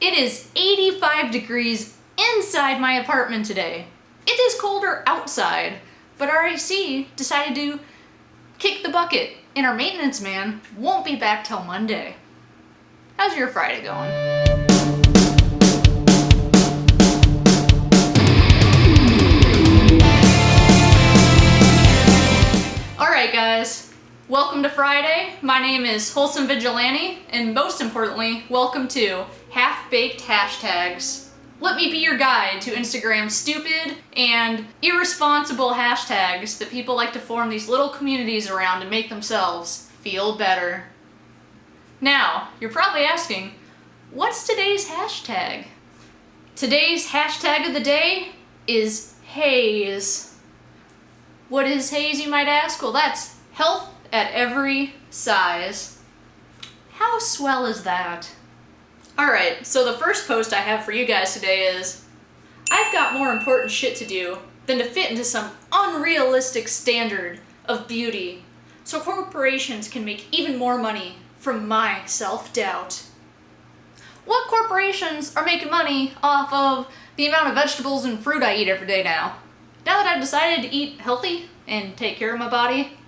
It is 85 degrees inside my apartment today. It is colder outside, but our AC decided to kick the bucket and our maintenance man won't be back till Monday. How's your Friday going? Welcome to Friday. My name is Wholesome Vigilante, and most importantly, welcome to Half-Baked Hashtags. Let me be your guide to Instagram's stupid and irresponsible hashtags that people like to form these little communities around to make themselves feel better. Now, you're probably asking, what's today's hashtag? Today's hashtag of the day is HAES. What is HAES, you might ask? Well, that's health at every size. How swell is that? Alright, so the first post I have for you guys today is I've got more important shit to do than to fit into some unrealistic standard of beauty so corporations can make even more money from my self-doubt. What corporations are making money off of the amount of vegetables and fruit I eat every day now? Now that I've decided to eat healthy and take care of my body,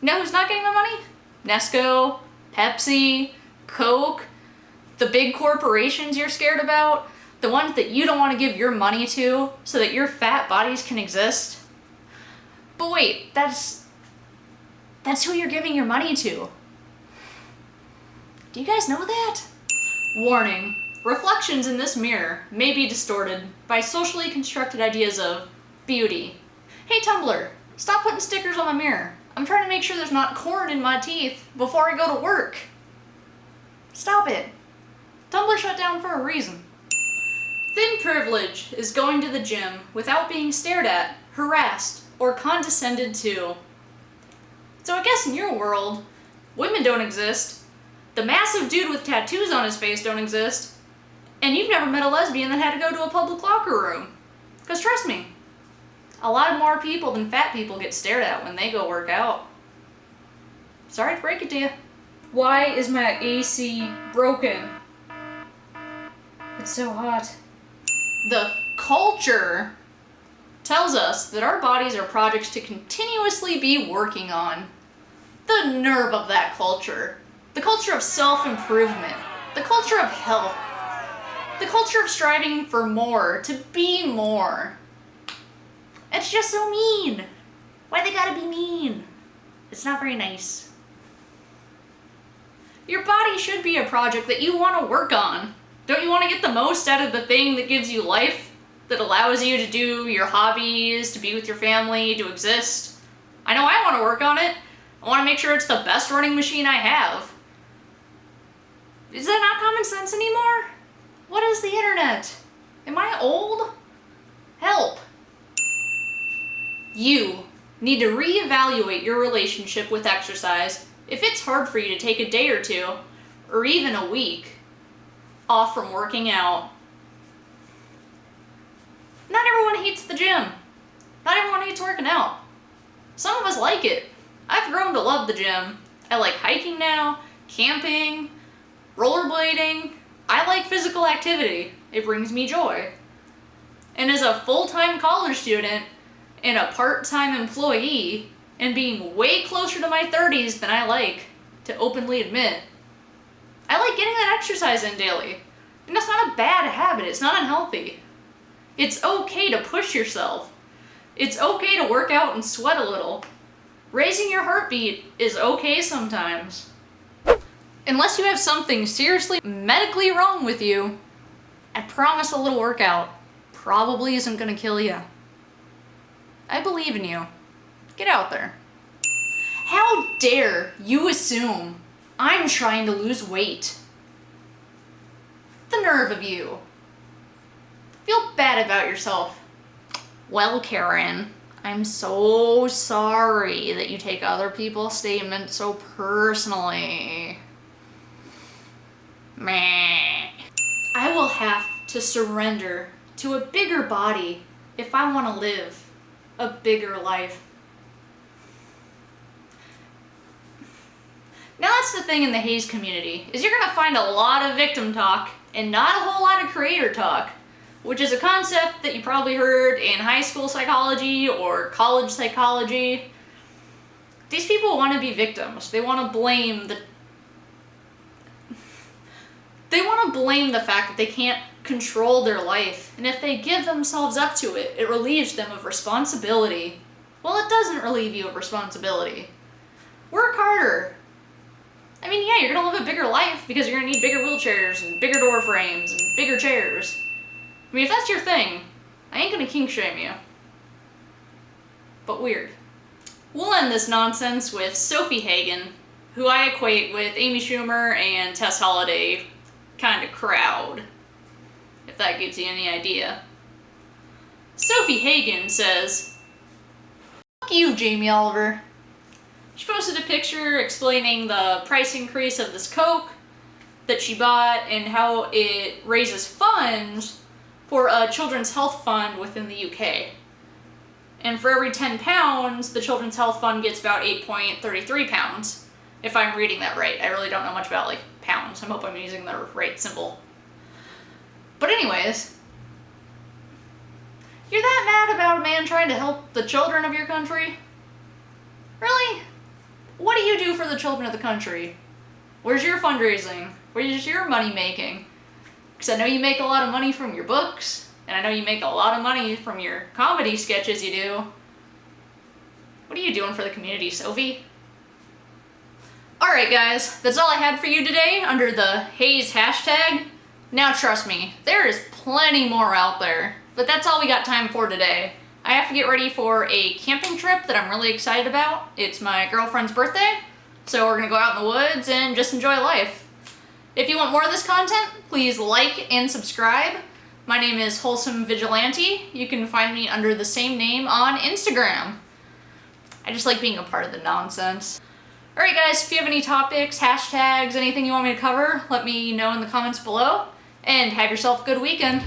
you know who's not getting the money? Nesco, Pepsi, Coke, the big corporations you're scared about, the ones that you don't want to give your money to so that your fat bodies can exist. But wait, that's that's who you're giving your money to. Do you guys know that? Warning. Reflections in this mirror may be distorted by socially constructed ideas of beauty. Hey Tumblr, stop putting stickers on my mirror. I'm trying to make sure there's not corn in my teeth before I go to work. Stop it. Tumblr shut down for a reason. Thin privilege is going to the gym without being stared at, harassed, or condescended to. So I guess in your world, women don't exist, the massive dude with tattoos on his face don't exist, and you've never met a lesbian that had to go to a public locker room. Because trust me, a lot more people than fat people get stared at when they go work out. Sorry to break it to you. Why is my AC broken? It's so hot. The culture tells us that our bodies are projects to continuously be working on. The nerve of that culture. The culture of self-improvement. The culture of health. The culture of striving for more, to be more. It's just so mean. Why they gotta be mean? It's not very nice. Your body should be a project that you want to work on. Don't you want to get the most out of the thing that gives you life? That allows you to do your hobbies, to be with your family, to exist? I know I want to work on it. I want to make sure it's the best running machine I have. Is that not common sense anymore? What is the internet? Am I old? Help. You need to reevaluate your relationship with exercise if it's hard for you to take a day or two, or even a week, off from working out. Not everyone hates the gym. Not everyone hates working out. Some of us like it. I've grown to love the gym. I like hiking now, camping, rollerblading. I like physical activity. It brings me joy. And as a full-time college student and a part-time employee and being way closer to my 30s than I like to openly admit, I like getting that exercise in daily. And that's not a bad habit. It's not unhealthy. It's okay to push yourself. It's okay to work out and sweat a little. Raising your heartbeat is okay sometimes. Unless you have something seriously medically wrong with you, I promise a little workout probably isn't gonna kill you. I believe in you. Get out there. How dare you assume I'm trying to lose weight? The nerve of you. Feel bad about yourself. Well, Karen, I'm so sorry that you take other people's statements so personally. Meh. I will have to surrender to a bigger body if I want to live a bigger life. Now that's the thing in the HAES community, is you're gonna find a lot of victim talk and not a whole lot of creator talk, which is a concept that you probably heard in high school psychology or college psychology. These people want to be victims. They want to blame the they want to blame the fact that they can't control their life, and if they give themselves up to it, it relieves them of responsibility. Well, it doesn't relieve you of responsibility. Work harder. I mean, yeah, you're gonna live a bigger life because you're gonna need bigger wheelchairs and bigger door frames and bigger chairs. I mean, if that's your thing, I ain't gonna kink shame you. But weird. We'll end this nonsense with Sofie Hagen, who I equate with Amy Schumer and Tess Holliday kind of crowd, if that gives you any idea. Sofie Hagen says, Fuck you, Jamie Oliver. She posted a picture explaining the price increase of this Coke that she bought and how it raises funds for a children's health fund within the UK. And for every 10 pounds, the Children's Health Fund gets about 8.33 pounds, if I'm reading that right. I really don't know much about like pounds. I hope I'm using the right symbol. But anyways, you're that mad about a man trying to help the children of your country? Really? What do you do for the children of the country? Where's your fundraising? Where's your money making? Because I know you make a lot of money from your books, and I know you make a lot of money from your comedy sketches you do. What are you doing for the community, Sofie? Alright guys, that's all I had for you today under the HAES hashtag. Now trust me, there is plenty more out there, but that's all we got time for today. I have to get ready for a camping trip that I'm really excited about. It's my girlfriend's birthday, so we're gonna go out in the woods and just enjoy life. If you want more of this content, please like and subscribe. My name is Wholesome Vigilante. You can find me under the same name on Instagram. I just like being a part of the nonsense. Alright guys, if you have any topics, hashtags, anything you want me to cover, let me know in the comments below. And have yourself a good weekend.